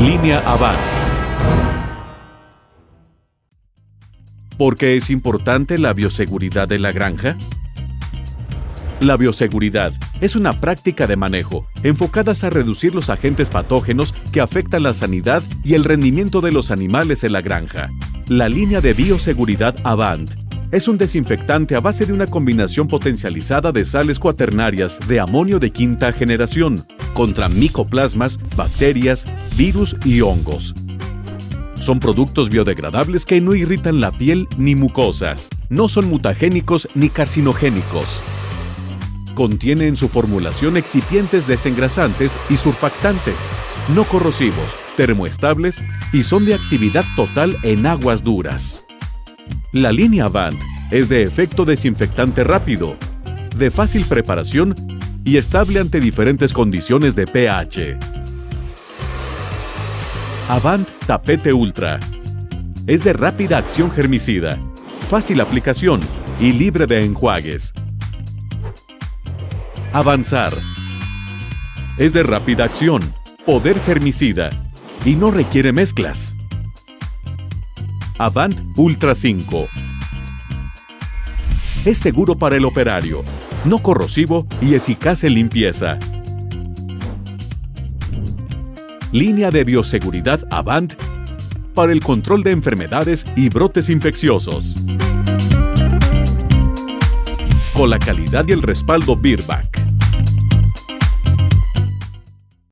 Línea Avant. ¿Por qué es importante la bioseguridad de la granja? La bioseguridad es una práctica de manejo enfocadas a reducir los agentes patógenos que afectan la sanidad y el rendimiento de los animales en la granja. La línea de bioseguridad Avant es un desinfectante a base de una combinación potencializada de sales cuaternarias de amonio de quinta generación contra micoplasmas, bacterias, virus y hongos. Son productos biodegradables que no irritan la piel ni mucosas. No son mutagénicos ni carcinogénicos. Contiene en su formulación excipientes desengrasantes y surfactantes, no corrosivos, termoestables y son de actividad total en aguas duras. La línea Avant es de efecto desinfectante rápido, de fácil preparación y estable ante diferentes condiciones de pH. Avant Tapete Ultra es de rápida acción germicida, fácil aplicación y libre de enjuagues. Avanzar. Es de rápida acción, poder germicida y no requiere mezclas. Avant Ultra 5. Es seguro para el operario, no corrosivo y eficaz en limpieza. Línea de bioseguridad Avant para el control de enfermedades y brotes infecciosos. Con la calidad y el respaldo Birback.